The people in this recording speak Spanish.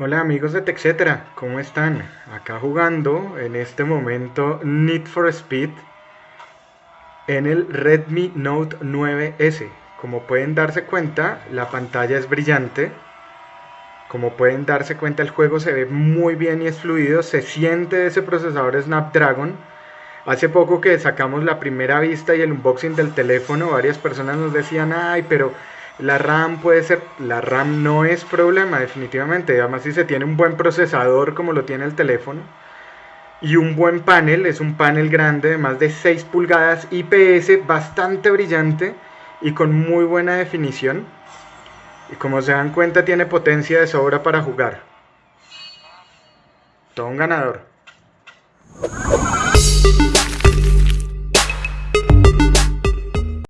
Hola amigos de TechCetera, ¿cómo están? Acá jugando en este momento Need for Speed en el Redmi Note 9S. Como pueden darse cuenta, la pantalla es brillante. Como pueden darse cuenta, el juego se ve muy bien y es fluido. Se siente ese procesador Snapdragon. Hace poco que sacamos la primera vista y el unboxing del teléfono, varias personas nos decían, ay, pero la RAM puede ser, la RAM no es problema definitivamente, además si se tiene un buen procesador como lo tiene el teléfono y un buen panel, es un panel grande de más de 6 pulgadas IPS, bastante brillante y con muy buena definición. Y como se dan cuenta tiene potencia de sobra para jugar. Todo un ganador.